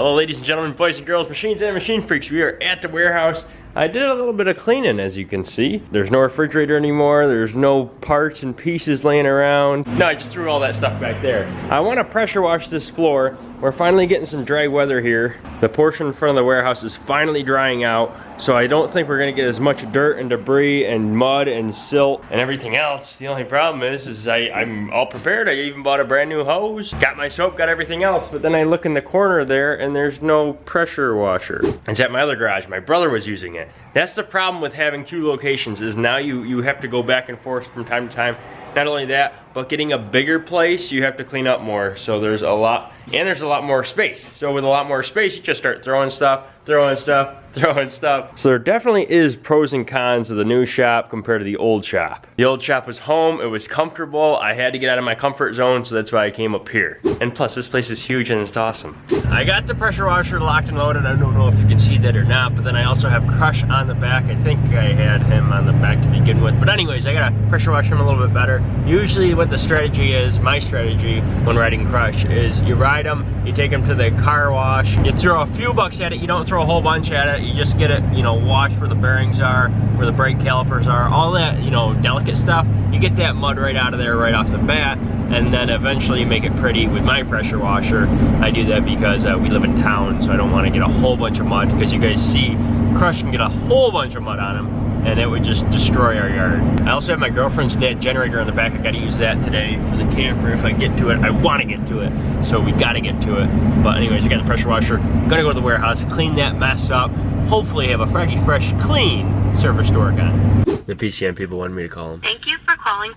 Hello ladies and gentlemen, boys and girls, machines and machine freaks. We are at the warehouse. I did a little bit of cleaning as you can see. There's no refrigerator anymore. There's no parts and pieces laying around. No, I just threw all that stuff back there. I want to pressure wash this floor. We're finally getting some dry weather here. The portion in front of the warehouse is finally drying out. So I don't think we're gonna get as much dirt and debris and mud and silt and everything else. The only problem is, is I, I'm all prepared. I even bought a brand new hose, got my soap, got everything else. But then I look in the corner there and there's no pressure washer. It's at my other garage. My brother was using it. That's the problem with having two locations is now you, you have to go back and forth from time to time. Not only that, but getting a bigger place, you have to clean up more. So there's a lot, and there's a lot more space. So with a lot more space, you just start throwing stuff, throwing stuff, throwing stuff. So there definitely is pros and cons of the new shop compared to the old shop. The old shop was home, it was comfortable, I had to get out of my comfort zone, so that's why I came up here. And plus, this place is huge and it's awesome. I got the pressure washer locked and loaded, I don't know if you can see that or not, but then I also have Crush the back. I think I had him on the back to begin with. But anyways, I gotta pressure wash him a little bit better. Usually what the strategy is, my strategy when riding Crush, is you ride him, you take him to the car wash, you throw a few bucks at it, you don't throw a whole bunch at it, you just get it, you know, washed where the bearings are, where the brake calipers are, all that, you know, delicate stuff. You get that mud right out of there right off the bat, and then eventually make it pretty with my pressure washer. I do that because uh, we live in town, so I don't want to get a whole bunch of mud, because you guys see, Crush can get a whole bunch of mud on him and it would just destroy our yard. I also have my girlfriend's dad generator in the back. I gotta use that today for the camper if I get to it. I wanna get to it, so we gotta get to it. But anyways, I got the pressure washer. Gonna go to the warehouse, clean that mess up. Hopefully have a Froggy Fresh, clean service door again. The PCM people wanted me to call them. Thank you for calling.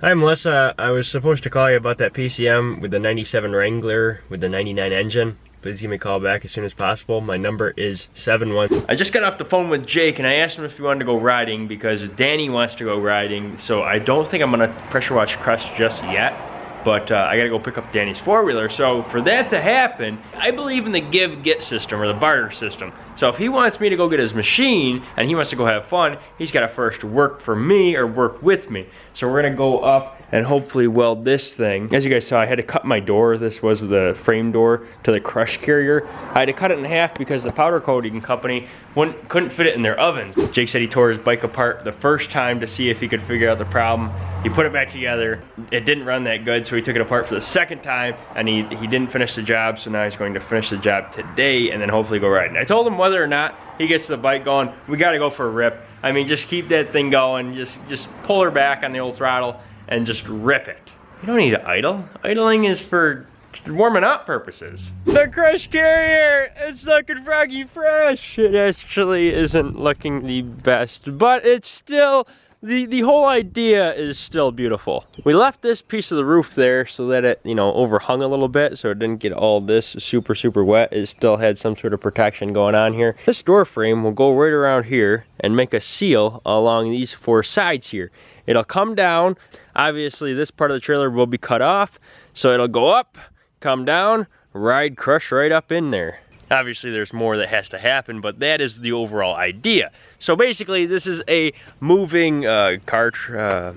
Hi Melissa, I was supposed to call you about that PCM with the 97 Wrangler with the 99 engine please give me a call back as soon as possible. My number is 71. I just got off the phone with Jake and I asked him if he wanted to go riding because Danny wants to go riding. So I don't think I'm gonna pressure wash Crush just yet but uh, I gotta go pick up Danny's four-wheeler. So for that to happen, I believe in the give-get system or the barter system. So if he wants me to go get his machine and he wants to go have fun, he's gotta first work for me or work with me. So we're gonna go up and hopefully weld this thing. As you guys saw, I had to cut my door, this was the frame door, to the crush carrier. I had to cut it in half because the powder coating company wouldn't, couldn't fit it in their ovens. Jake said he tore his bike apart the first time to see if he could figure out the problem. He put it back together. It didn't run that good, so he took it apart for the second time, and he, he didn't finish the job, so now he's going to finish the job today and then hopefully go riding. I told him whether or not he gets the bike going, we gotta go for a rip. I mean, just keep that thing going, just, just pull her back on the old throttle, and just rip it. You don't need to idle. Idling is for warming up purposes. The Crush Carrier is looking froggy fresh. It actually isn't looking the best, but it's still, the, the whole idea is still beautiful. We left this piece of the roof there so that it, you know, overhung a little bit so it didn't get all this super, super wet. It still had some sort of protection going on here. This door frame will go right around here and make a seal along these four sides here. It'll come down. Obviously, this part of the trailer will be cut off. So it'll go up, come down, ride, crush right up in there. Obviously, there's more that has to happen, but that is the overall idea. So basically, this is a moving uh, cart. Uh,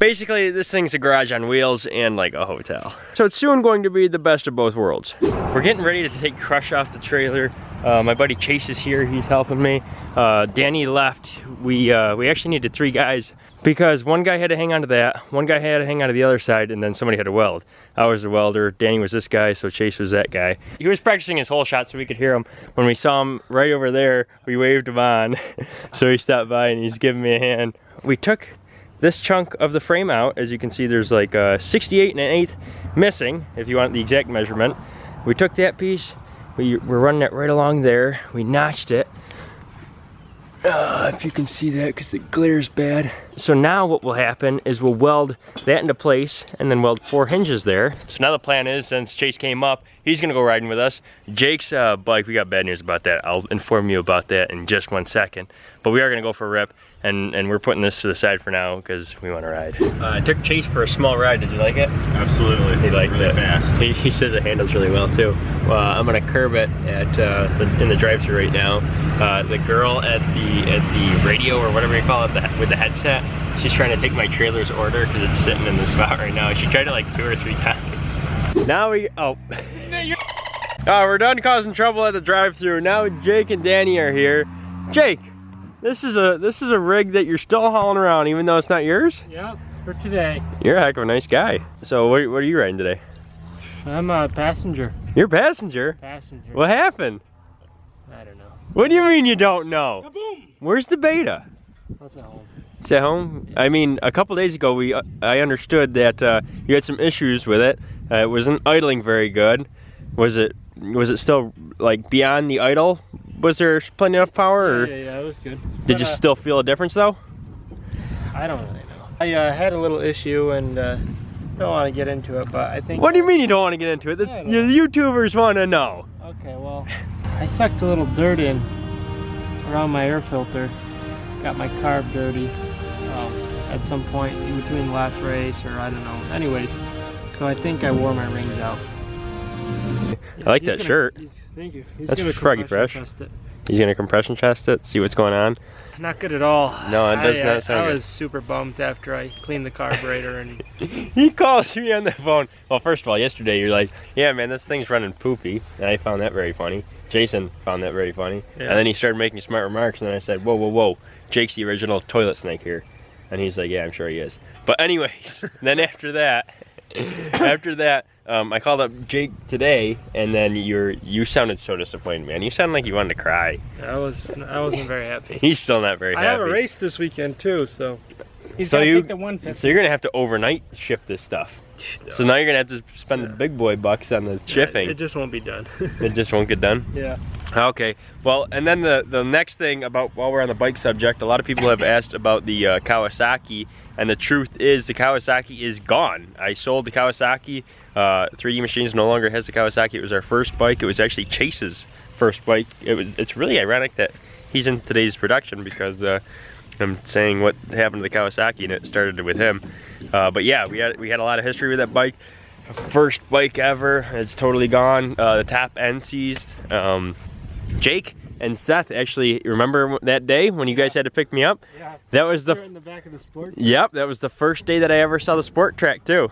basically, this thing's a garage on wheels and like a hotel. So it's soon going to be the best of both worlds. We're getting ready to take Crush off the trailer. Uh, my buddy Chase is here, he's helping me. Uh, Danny left. We, uh, we actually needed three guys because one guy had to hang on to that, one guy had to hang on to the other side, and then somebody had to weld. I was the welder, Danny was this guy, so Chase was that guy. He was practicing his whole shot so we could hear him. When we saw him right over there, we waved him on. so he stopped by and he's giving me a hand. We took this chunk of the frame out. As you can see, there's like a 68 and an eighth missing, if you want the exact measurement. We took that piece, we, we're running it right along there. We notched it, uh, if you can see that because the glare's bad. So now what will happen is we'll weld that into place and then weld four hinges there. So now the plan is since Chase came up, he's gonna go riding with us. Jake's uh, bike, we got bad news about that. I'll inform you about that in just one second. But we are gonna go for a rip and and we're putting this to the side for now because we want to ride. Uh, I took Chase for a small ride. Did you like it? Absolutely. He liked really it. Fast. He, he, says it handles really well too. Uh, I'm gonna curb it at uh, the, in the drive-through right now. Uh, the girl at the at the radio or whatever you call it the, with the headset, she's trying to take my trailer's order because it's sitting in the spot right now. She tried it like two or three times. Now we oh. Oh, we're done causing trouble at the drive-through. Now Jake and Danny are here. Jake, this is a this is a rig that you're still hauling around even though it's not yours? Yep, for today. You're a heck of a nice guy. So what, what are you riding today? I'm a passenger. You're a passenger? Passenger. What happened? I don't know. What do you mean you don't know? Kaboom! Where's the beta? What's at home? It's at home. I mean, a couple days ago, we uh, I understood that uh, you had some issues with it. Uh, it wasn't idling very good. Was it was it still like beyond the idle? Was there plenty enough power, or Yeah, yeah, yeah, it was good. did But, you uh, still feel a difference though? I don't really know. I uh, had a little issue and uh, don't want to get into it, but I think. What do you mean you don't want to get into it? The, I YouTubers want to know. Okay, well, I sucked a little dirt in around my air filter. Got my carb dirty um, at some point in between the last race, or I don't know. Anyways, so I think I wore my rings out. I like that gonna- shirt. he's- Thank you. He's That's gonna Froggy compression Fresh. it. He's gonna compression test it, see what's going on. Not good at all. No, it does I, not I- sound I good. was super bummed after I cleaned the carburetor and he calls me on the phone. Well, first of all, yesterday you're like, "Yeah, man, this thing's running poopy," and I found that very funny. Jason found that very funny, Yeah. and then he started making smart remarks, and then I said, "Whoa, whoa, whoa, Jake's the original toilet snake here," and he's like, "Yeah, I'm sure he is." But anyways, then after that, after that, um, I called up Jake today, and then you're you sounded so disappointed, man. You sounded like you wanted to cry. I was I wasn't very happy. He's still not very I happy. I have a race this weekend too, so he's So gonna you- take the 150. So you're gonna have to overnight ship this stuff. So now you're gonna have to spend the big boy bucks on the shipping. It just won't be done. It just won't get done. yeah. Okay. Well, and then the the next thing about while we're on the bike subject, a lot of people have asked about the uh, Kawasaki, and the truth is the Kawasaki is gone. I sold the Kawasaki. Uh, 3D Machines no longer has the Kawasaki. It was our first bike. It was actually Chase's first bike. It was. It's really ironic that he's in today's production because. Uh, I'm saying what happened to the Kawasaki and it started with him. Uh, but yeah, we had we had a lot of history with that bike. First bike ever. It's totally gone. Uh, the top end seized. Um, Jake and Seth actually remember that day when you guys had to pick me up. Yeah. That was the in the back of the sport. Yep, that was the first day that I ever saw the Sport Trac too.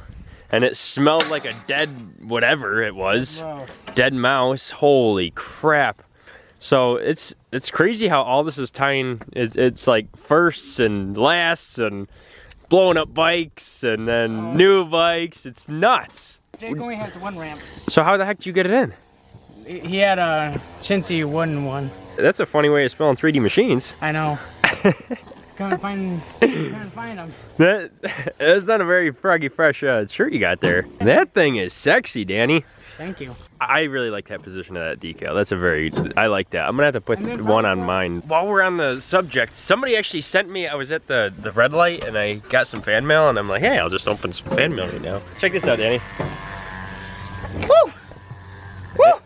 And it smelled like a dead whatever it was. Wow. Dead mouse. Holy crap. So it's it's crazy how all this is tying it's, it's like firsts and lasts and blowing up bikes and then Oh. new bikes. It's nuts. Jake only has one ramp. So how the heck did you get it in? He had a chintzy wooden one. That's a funny way of spelling 3D machines. I know. Couldn't find, couldn't find him. That that's not a very froggy fresh uh, shirt you got there. That thing is sexy, Danny. Thank you. I really like that position of that decal. That's a very, I like that. I'm gonna have to put one on mine. While we're on the subject, somebody actually sent me, I was at the, the red light and I got some fan mail and I'm like, hey, I'll just open some fan mail right now. Check this out, Danny. Woo!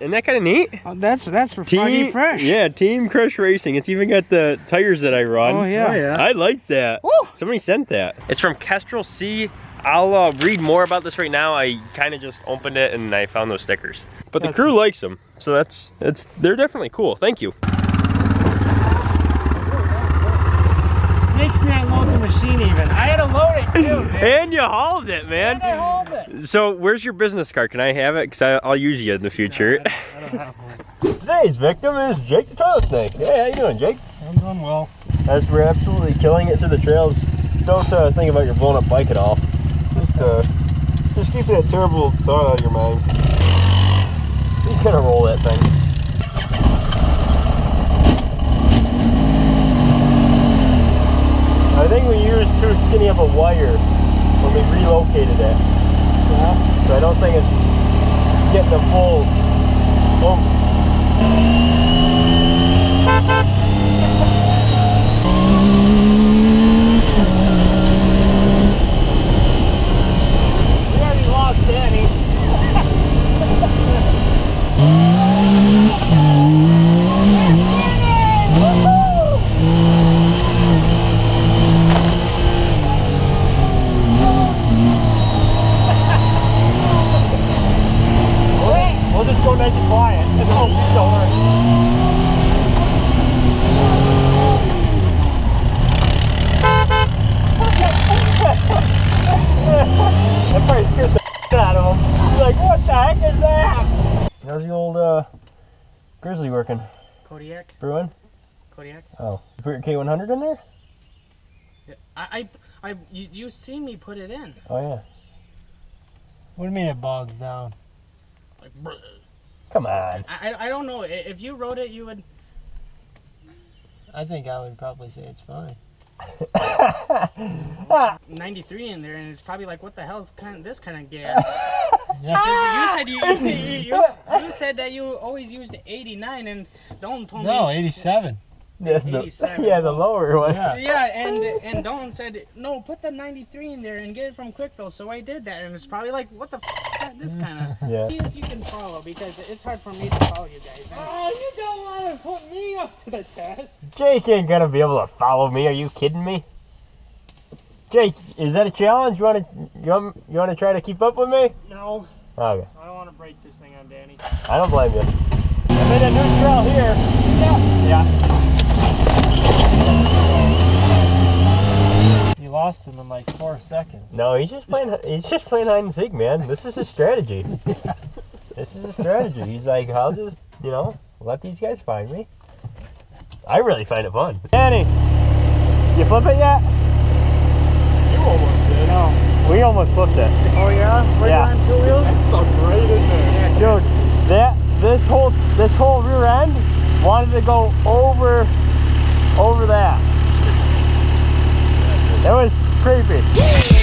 Isn't that kind of neat? Oh, that's that's for Froggy Fresh. Yeah, Team Crush Racing. It's even got the tires that I run. Oh yeah. Oh, yeah. I like that. Woo! Somebody sent that. It's from Kestrel C. I'll uh, read more about this right now. I kind of just opened it and I found those stickers. But the That's- crew likes them, so that's it's they're definitely cool. Thank you. Makes me unload the machine even. I had to load it too, man. And you hauled it, man. And I hauled it. So where's your business card? Can I have it? Cause I, I'll use you in the future. I don't have one. Today's victim is Jake the Trail Snake. Hey, how you doing, Jake? I'm doing well. As we're absolutely killing it through the trails, don't uh, think about your blown up bike at all. Just, uh, just keep that terrible thought out of your mind. He's gonna roll that thing. I think we used too skinny of a wire when we relocated it. So I don't think it's getting the full oomph. We already lost Danny. We'll just go nice and quiet. Oh, don't worry. that probably scared the out of him. He's like, what the heck is that? How's the old uh, Grizzly working? Kodiak. Brewing? Kodiak. Oh. You put your K100 in there? Yeah, I, I, I you, you seen me put it in. Oh yeah. What do you mean it bogs down? Like, brr. Come on. I, I, I don't know. If you wrote it, you would. I think I would probably say it's fine. 93 in there, and it's probably like, what the hell's kind of this kind of gas? Yeah. Ah! 'Cause you said you, you, you, you said that you always used 89, and Don told No, me. 87. yeah, the, 87. yeah, the lower one. Yeah. Yeah, and and Don said no, put the 93 in there and get it from Kwik Fill. So I did that, and it's probably like, what the f- this kind of. Yeah. See if you can follow because it's hard for me to follow you guys. And- Oh, you don't want to put me up to the test. Jake ain't gonna be able to follow me. Are you kidding me? Jake, is that a challenge? You wanna you want, you wanna try to keep up with me? No, Okay. I don't want to break this thing on Danny. I don't blame you. I'm in a new trail here. Yeah. Yeah. You lost him in like four seconds. No, he's just playing. He's just playing hide and seek, man. This is a strategy. this is a strategy. He's like, I'll just, you know, let these guys find me. I really find it fun. Danny, you flip it yet? You almost did. No. We almost flipped it. Oh yeah? Were Yeah. you on two wheels? That sucked right in there. Dude, that this whole this whole rear end wanted to go over over that. It was creepy.